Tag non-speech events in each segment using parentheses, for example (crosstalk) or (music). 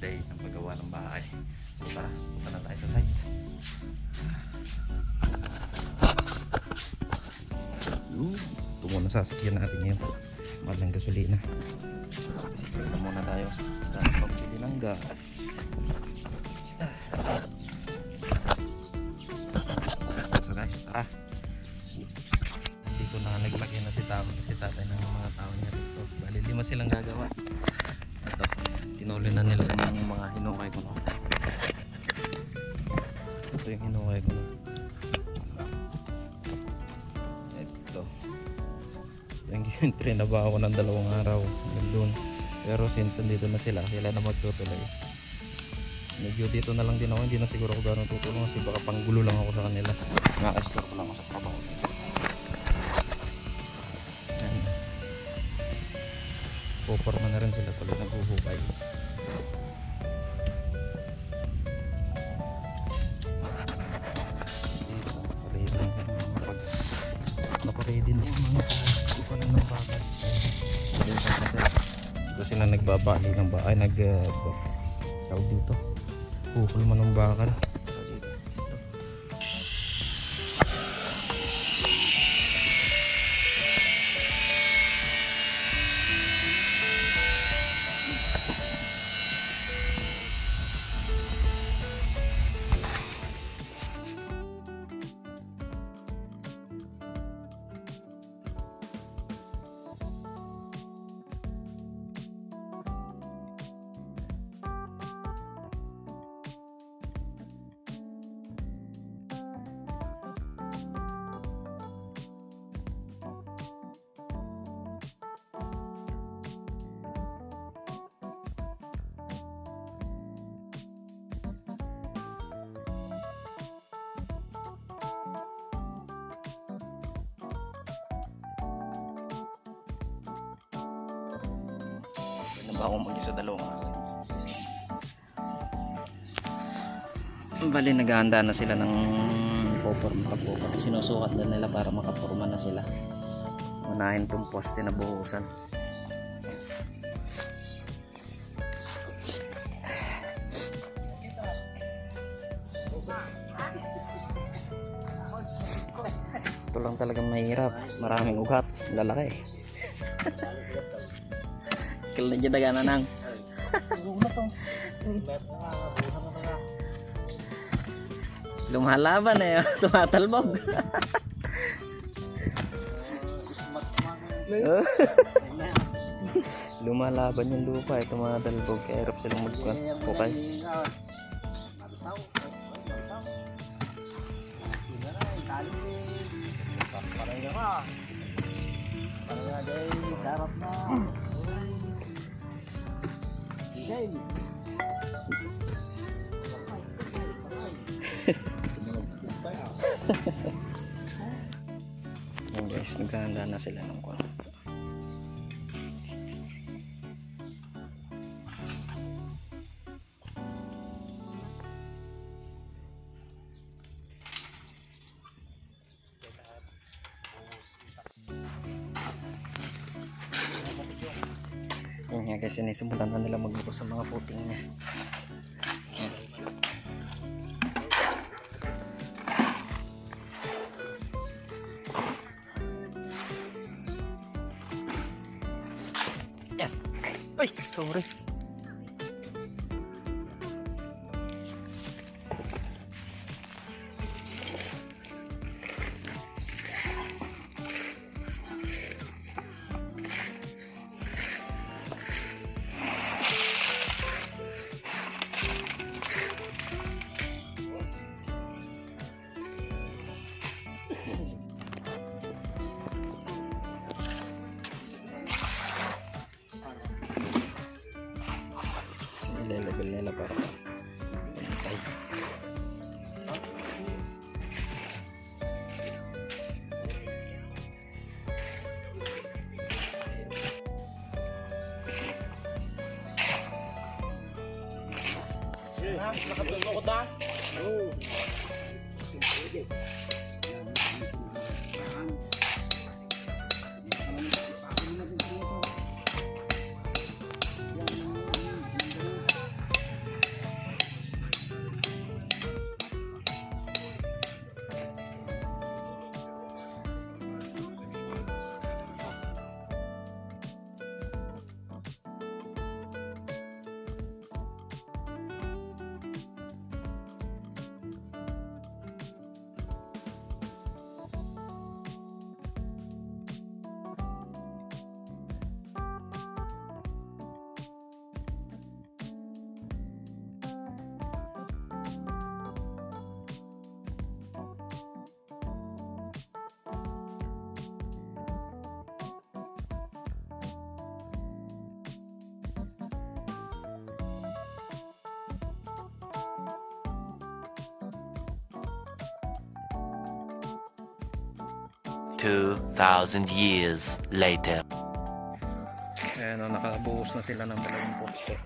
day ng paggawa ng bahay. So tara, punta na tayo sa site. Ito muna sasakyan natin ngayon. Mahal ng gasolina. Sige na muna tayo. Dahil pambili ng gas. So guys, tara. Dito na naglagay na si tama si tatay ng mga tao niya dito. Bali lima silang gagawa. Trinabaho ko ng dalawang araw. Doon. Pero since dito na sila, sila na magtutuloy. Medyo dito na lang din ako, hindi na siguro ako gano'ng tutulong kasi baka panggulo lang ako sa kanila. Nakaka-store ko lang ako sa trabaho. Yan. Puporma na rin sila tuloy naghuhukay. Dito, ready lang yung mga pag nakaready na yung mga ng bakal. Dito sila. Nagbabali ng bakal, nag uh, dito. Pupul man ng bakal. Ba akong mag-isa dalawang araw? Bali, naghahanda na sila ng poporma pagpupan. Sinusukat na nila para makaporma na sila. Unahin tong poste na buhusan. Ito lang talagang mahirap. Maraming ugat. Lalaki. Kailan dyan daga na nang. Lumalaban na yun. Tumatalbog. Lumalaban yung lupa. Ito mga dalbog. Kaya hirap silang magpukay. Yan guys, naghahanda na sila ng kwan. Yan nga guys, sinisimulan na nila magbukas sa mga footing niya. Yan. Yan. Ay, sorry. Ha? Nakatulong ko ta? Oo. Sige. 2,000 years later. Ayan o, nakabuhos na sila ng dalawang poste.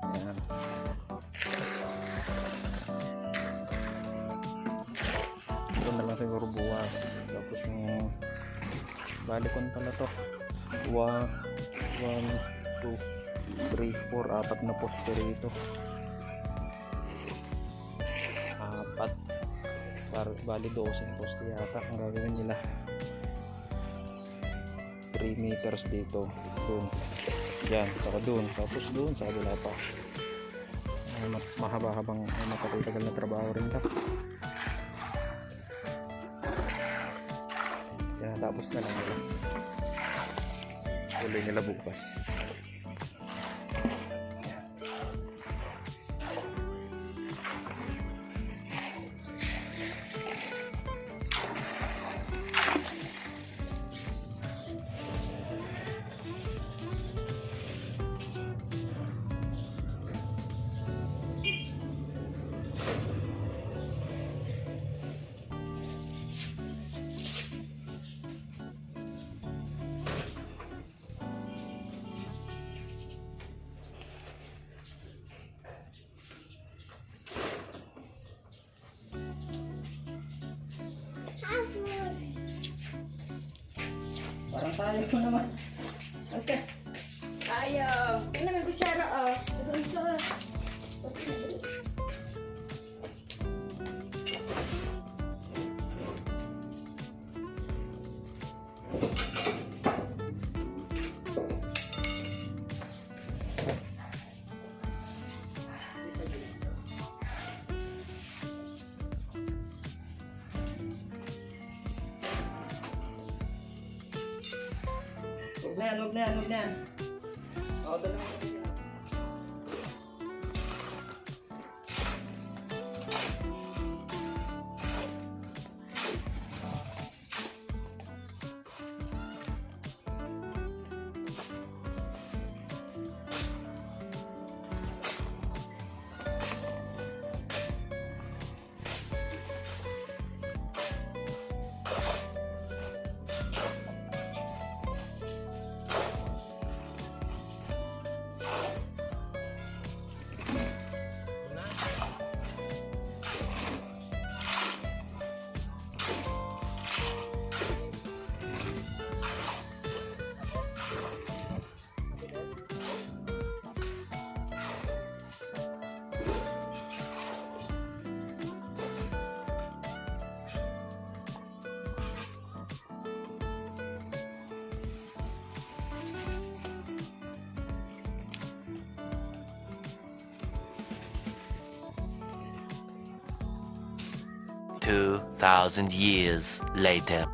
Ayan. Ito na lang siguro buwas. Tapos yung balikon pala to. 1, 1, 2, 3, 4, apat na poste rito. Bali 12 poste yata ang gagawin nila. 3 meters dito. Dun yan saka dun tapos dun sa kabila pa. Mahaba-habang ay makapitagal na trabaho rin to. Yan tapos na lang nila. Uli nila bukas parang tayo ko naman huwag na huwag na 2,000 years later.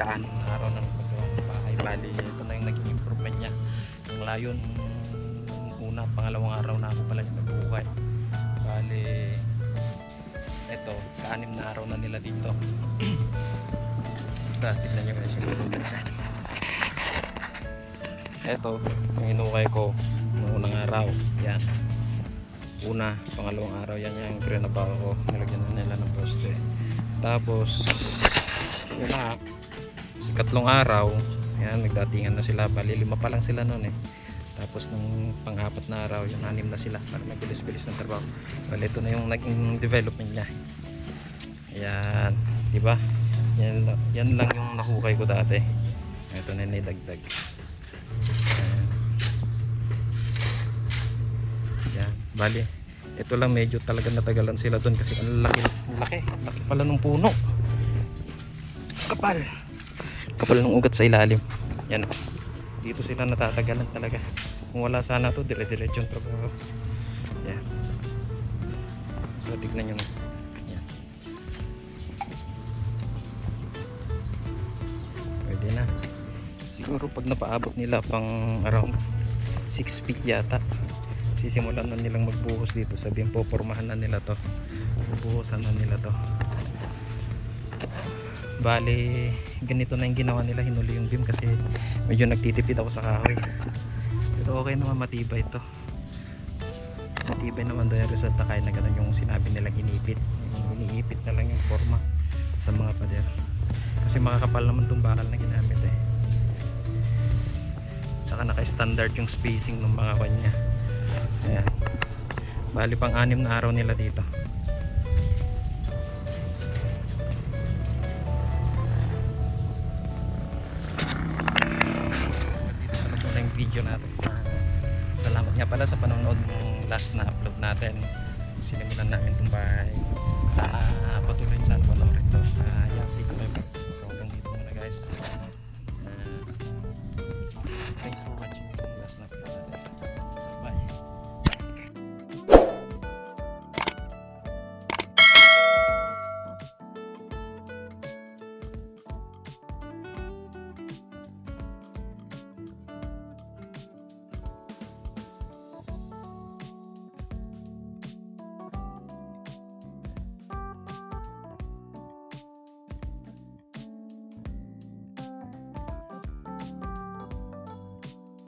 Kaan araw ng paggawa ng bahay. Bali ito na yung naging improvement niya. Ang layon una pangalawang araw na ako pala yung nagbuhay. Bali ito kaanim na araw na nila dito. Ito (clears throat) tignan nyo guys. Ito yung inukay ko noong unang araw. Yan. Una pangalawang araw. Yan yung grinabawa ko. Nilagyan na nila ng poste. Tapos yun na sa katlong araw yan nagdatingan na sila bali lima pa lang sila noon eh tapos nung pang-apat na araw yung anim na sila para mabilis-bilis ng trabaho bali ito na yung naging development niya ayan di ba Yan, yan lang yung nahukay ko dati. Ito na nidagdag. Ayan. Yan. Bali, ito lang medyo talaga natagalan sila doon kasi ang laki, laki, laki pala ng puno. Kapal. Kapal ng ugat sa ilalim. Yan. Dito sila natatagalan talaga. Kung wala sana to, dire-diretso yung trabaho. Yan. So, tignan nyo. Yan. Pwede na. Siguro pag napaabot nila pang around 6 feet yata sisimulan na nilang magbuhos dito sabihin po pormahan na nila to bubuhosan na nila to bali ganito na yung ginawa nila hinuli yung beam kasi medyo nagtitipid ako sa kahoy. Pero okay naman matibay ito matibay naman daw yung resulta kaya na ganun yung sinabi nilang inipit yung iniipit na lang yung forma sa mga pader. Kasi makakapal naman itong bakal na ginamit eh. Saka naka-standard yung spacing ng mga kanya. Ayan. Bali pang anim na araw nila dito video natin uh, salamat nga pala sa panonood ng last na upload natin. Sinimulan namin itong bahay. Sana uh, patuloy sana panoorin ito. Uh, yeah, dito may so hanggang dito muna guys. Uh, thanks for watching. Last na upload natin.